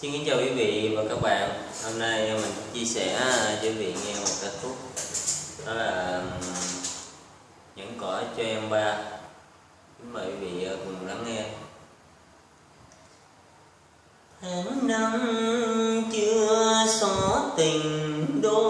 Xin kính chào quý vị và các bạn. Hôm nay mình chia sẻ à, cho quý vị nghe một ca khúc. Đó là Những cõi cho em ba. Kính mời quý vị à, cùng lắng nghe. Tháng năm chưa xóa tình đôi.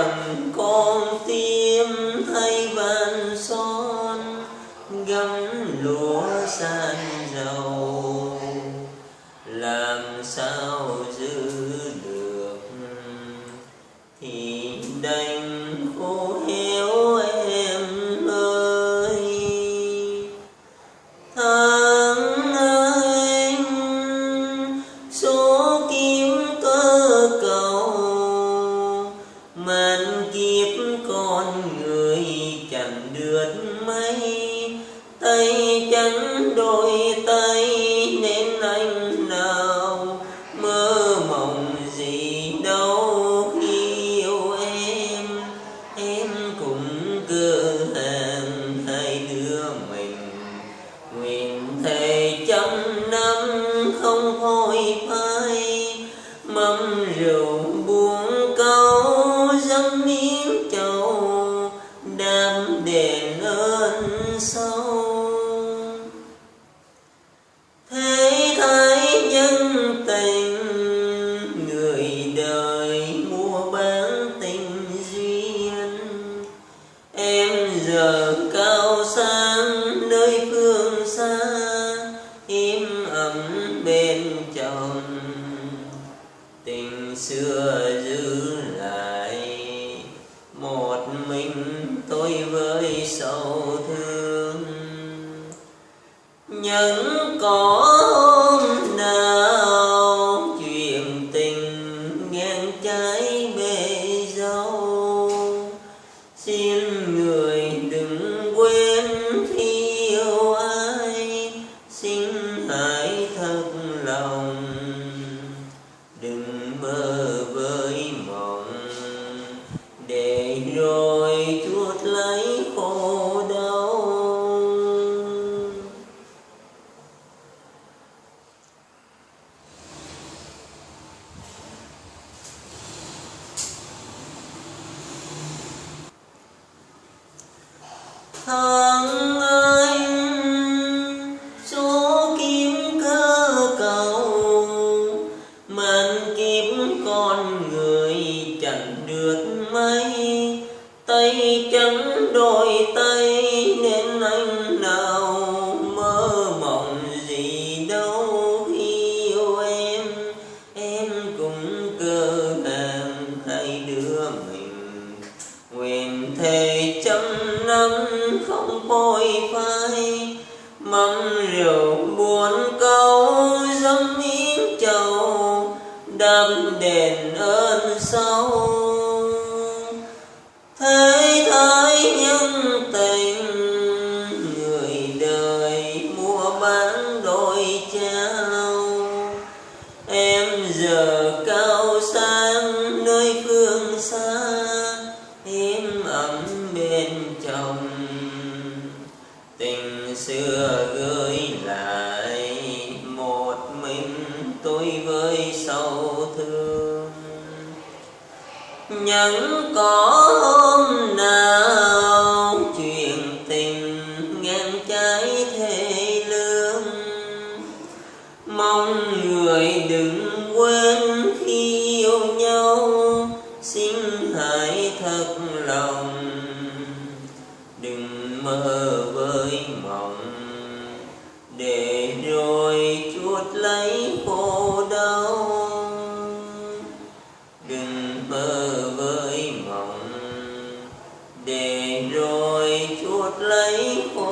đang con tim thay van son gấm lúa san dầu. Làm sao giữ được thì đành tay giờ cao sang, nơi phương xa, im ấm bên chồng. Tình xưa giữ lại một mình tôi với sầu thương. Những có xin người đừng chẳng được mấy. Tay trắng đôi tay nên anh nào mơ mộng gì đâu. Khi yêu em em cũng cơ hàng hai đứa mình. Nguyện thề trăm năm không phôi phai. Mắm rượu buồn câu dâng miếng trầu đam đền ơn sâu. Thế thái nhân tình, người đời mua bán đôi trao. Em giờ cao sang nơi phương xa em ấm bên chồng. Tình xưa gửi lại những có hôm nào chuyện tình ngang trái thế lương. Mong người đừng quên khi yêu nhau, xin hãy thật lòng. Đừng mơ với mộng, để rồi chuột lấy cô để rồi chuột lấy khổ